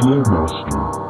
Clue Master.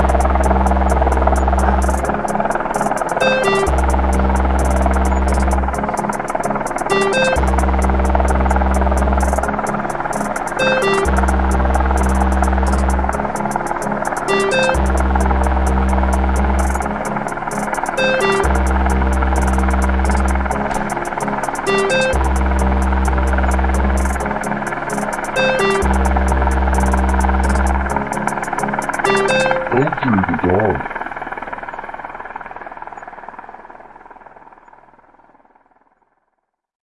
LJ the dog.